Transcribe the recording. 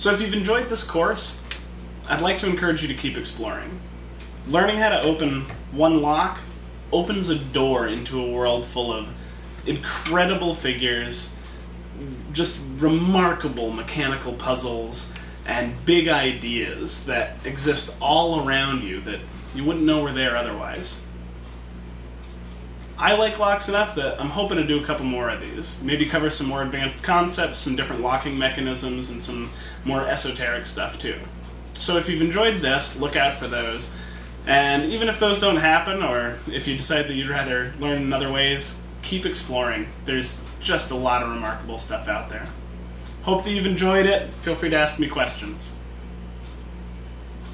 So if you've enjoyed this course, I'd like to encourage you to keep exploring. Learning how to open one lock opens a door into a world full of incredible figures, just remarkable mechanical puzzles, and big ideas that exist all around you that you wouldn't know were there otherwise. I like locks enough that I'm hoping to do a couple more of these. Maybe cover some more advanced concepts, some different locking mechanisms, and some more esoteric stuff too. So if you've enjoyed this, look out for those. And even if those don't happen, or if you decide that you'd rather learn in other ways, keep exploring. There's just a lot of remarkable stuff out there. Hope that you've enjoyed it. Feel free to ask me questions.